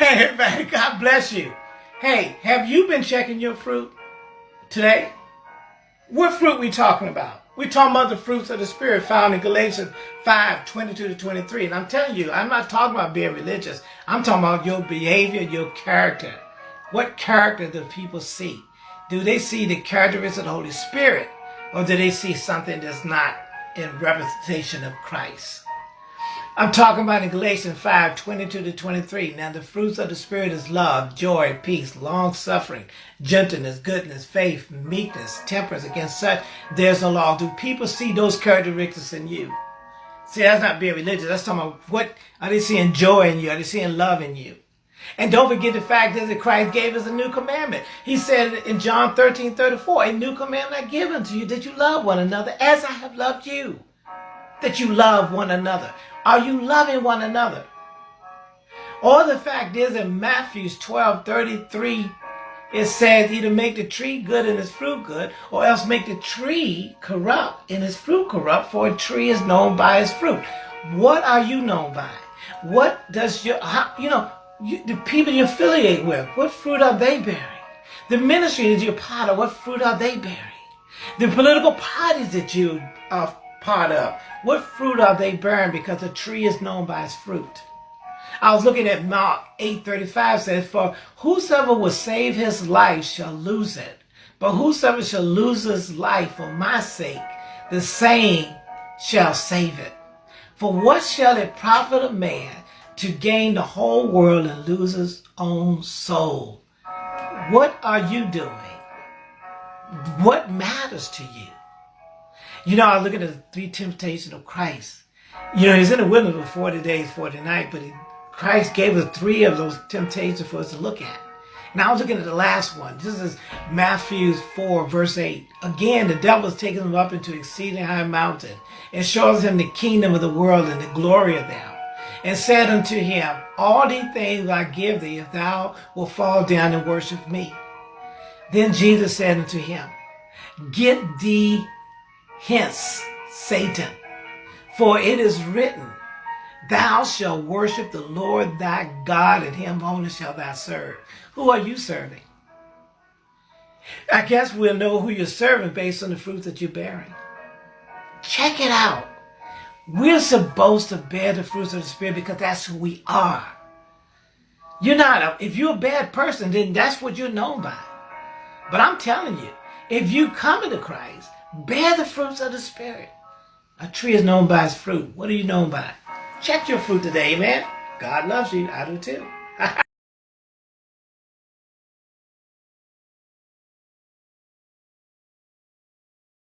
Hey, man, God bless you. Hey, have you been checking your fruit today? What fruit we talking about? we talking about the fruits of the Spirit found in Galatians 5, 22 to 23. And I'm telling you, I'm not talking about being religious. I'm talking about your behavior, your character. What character do people see? Do they see the characteristics of the Holy Spirit? Or do they see something that's not in representation of Christ? I'm talking about in Galatians 5, 22 to 23. Now the fruits of the Spirit is love, joy, peace, long suffering, gentleness, goodness, faith, meekness, temperance. Against such, there's no law. Do people see those characteristics in you? See, that's not being religious. That's talking about what are they seeing joy in you? Are they seeing love in you? And don't forget the fact that Christ gave us a new commandment. He said in John 13, 34, a new commandment I give unto you that you love one another as I have loved you. That you love one another. Are you loving one another? Or the fact is in Matthew 12, 33, it says either make the tree good and its fruit good, or else make the tree corrupt and its fruit corrupt, for a tree is known by its fruit. What are you known by? What does your, how, you know, you, the people you affiliate with, what fruit are they bearing? The ministry that you're part of, what fruit are they bearing? The political parties that you are part of, what fruit are they bearing? Because a tree is known by its fruit. I was looking at Mark 8.35 says, For whosoever will save his life shall lose it. But whosoever shall lose his life for my sake, the same shall save it. For what shall it profit a man to gain the whole world and lose his own soul? What are you doing? What matters to you? You know, I look at the three temptations of Christ. You know, he's in the wilderness for 40 days, 40 nights, but he, Christ gave us three of those temptations for us to look at. And I was looking at the last one. This is Matthew 4, verse 8. Again, the devil is taking him up into exceeding high mountain and shows him the kingdom of the world and the glory of them. And said unto him, All these things I give thee, if thou wilt fall down and worship me. Then Jesus said unto him, Get thee hence, Satan. For it is written, Thou shalt worship the Lord thy God, and him only shalt thou serve. Who are you serving? I guess we'll know who you're serving based on the fruits that you're bearing. Check it out. We're supposed to bear the fruits of the Spirit because that's who we are. You're not, a, if you're a bad person, then that's what you're known by. But I'm telling you, if you come into Christ, bear the fruits of the Spirit. A tree is known by its fruit. What are you known by? Check your fruit today, man. God loves you. I do too.